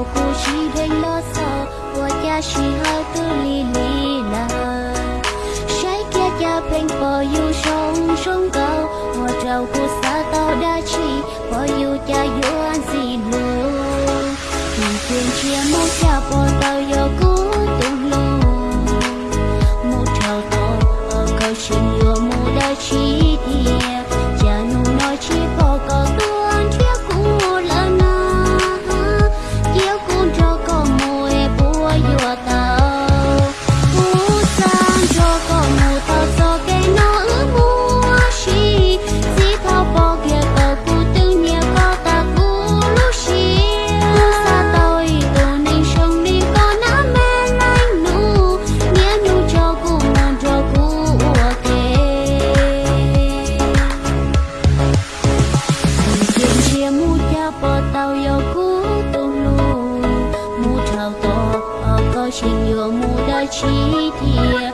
nào cô chỉ đánh lo sợ của cha chỉ hơi tư li trái kia cha bên bờ yêu sống sống cao mùa trầu của xa tao đã chỉ bờ yêu cha yêu 心有木的起点。